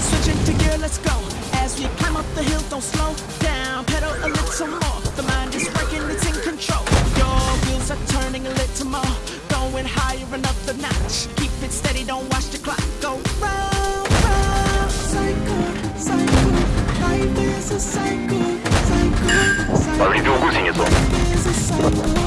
Switching to gear, let's go. As we climb up the hill, don't slow down. Pedal a little more. The mind is working, it's in control. Your wheels are turning a little more. Going higher, another notch. Keep it steady, don't watch the clock. Go round, round. Cycle, cycle. Life is a cycle, cycle, cycle. Life is a cycle.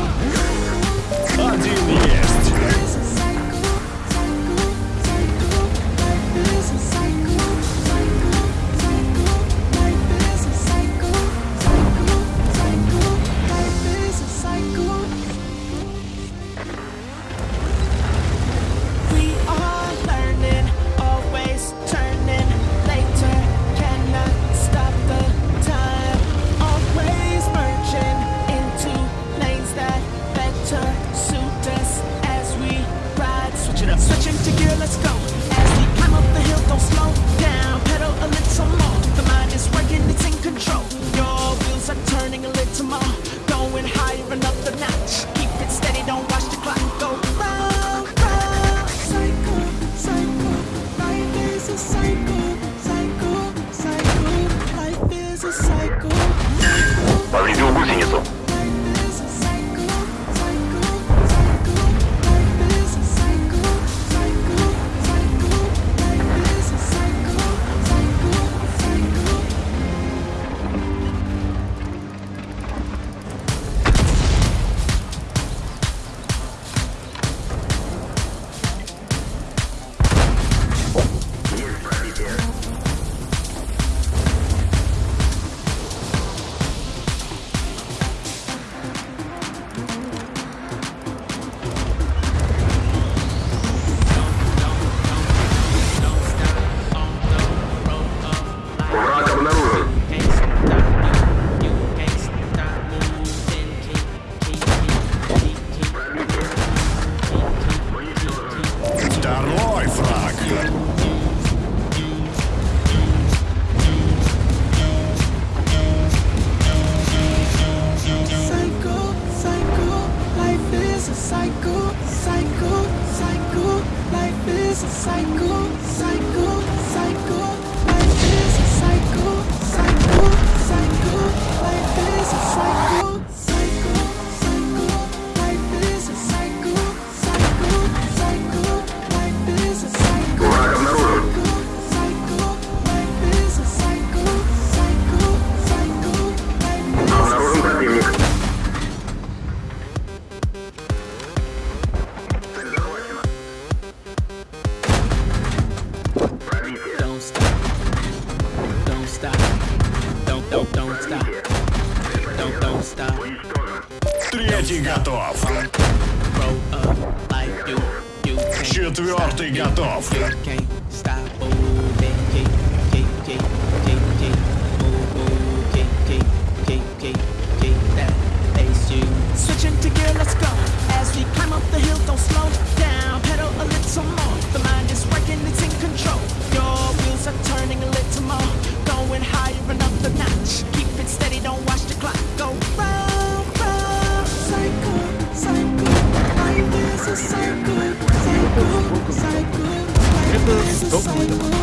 going higher another notch. Keep it steady, don't watch the clock go round, round. Life is a life is a. Повредил гусеницу. is a cycle, cycle, cycle. Life is a cycle, cycle. stop. Don't, don't stop. Третий готов. Roll up like you, you can't Четвертый stop. готов. You, you can't stop. Ooh. Don't read it.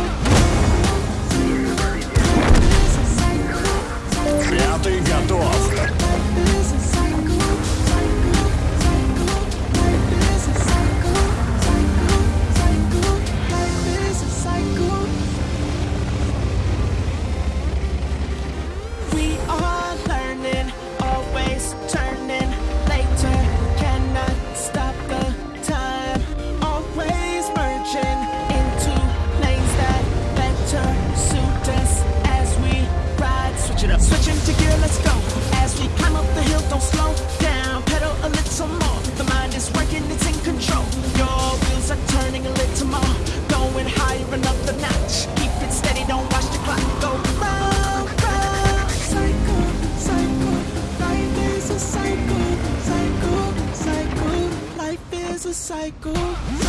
go.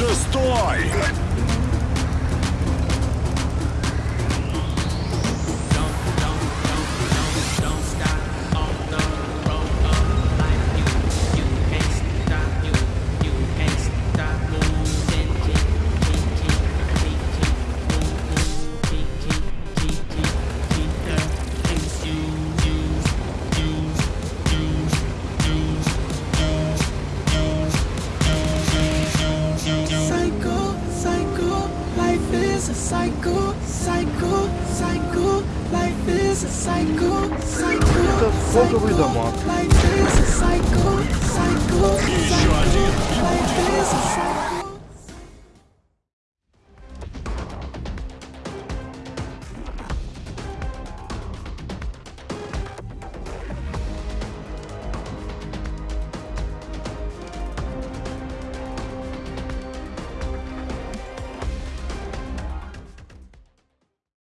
шестой! cycle, cycle, cycle. Life is a cycle, cycle, cycle. Life is a cycle, cycle, cycle. Life is a cycle.